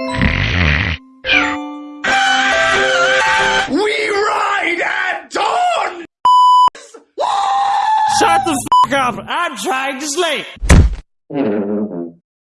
We ride at dawn! Shut the f up! I'm trying to sleep!